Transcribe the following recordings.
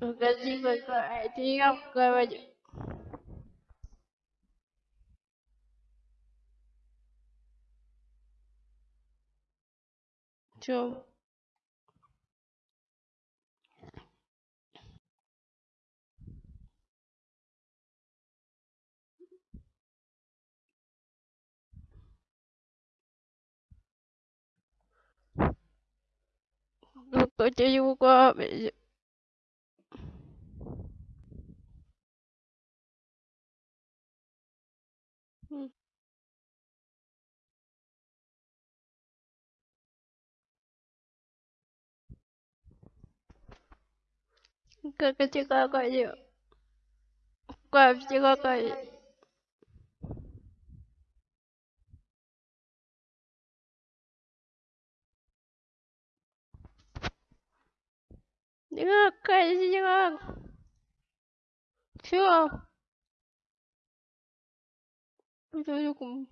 Casi con diga 哥哥就乖乖就乖乖就乖乖那个可以是那个去哦。我觉得有股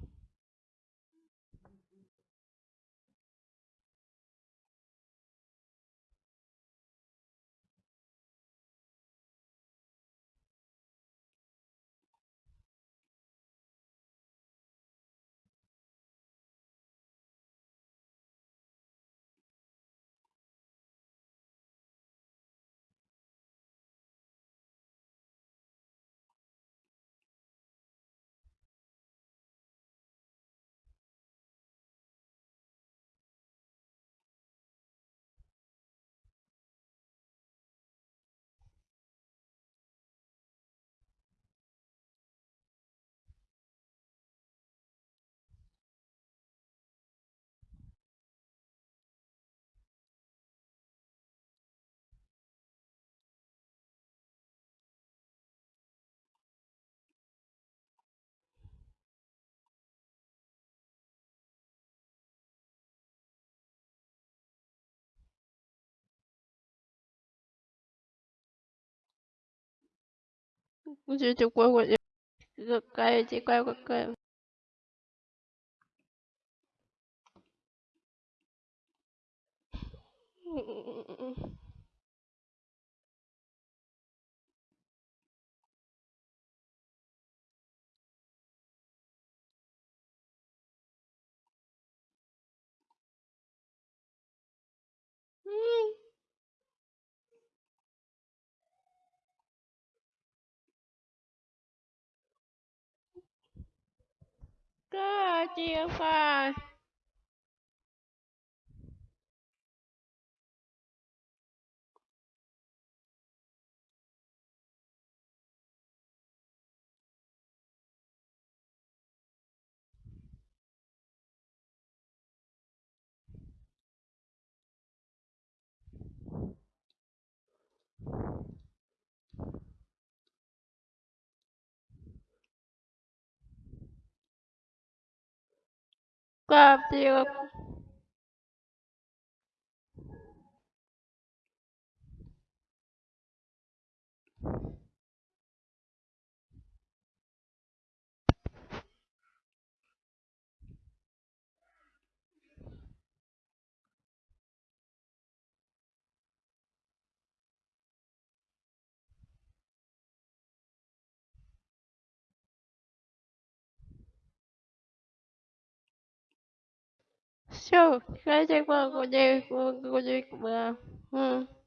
我就就乖乖的，这个该这乖乖乖。嗯。个计 club все, хотя могу, не могу, не могу.